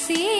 así.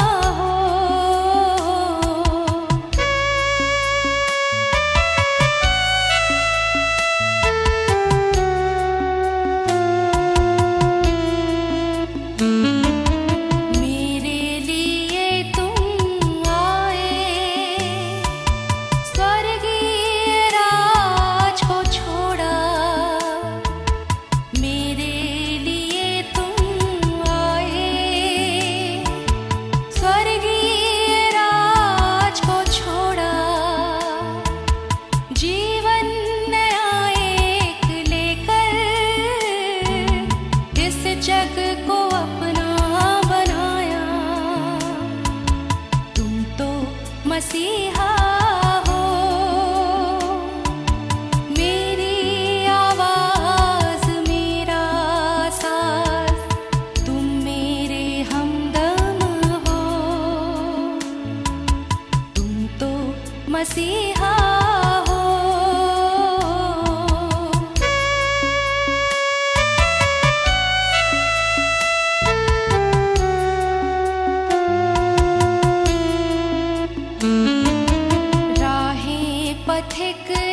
मसीहा हो। मेरी आवाज़ मेरा साथ तुम मेरे हमदम हो। तुम तो मसीहा पथिक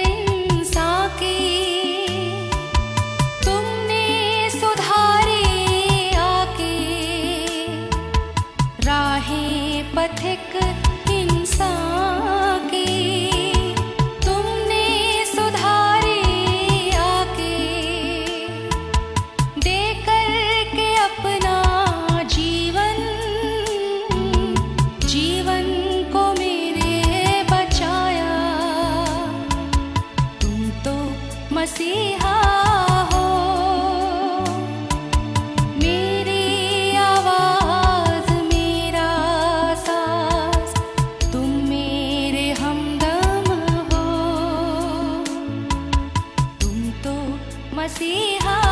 मसीहा हो। मेरी आवाज़ मेरा सास तुम मेरे हमदम हो। तुम तो मसीहा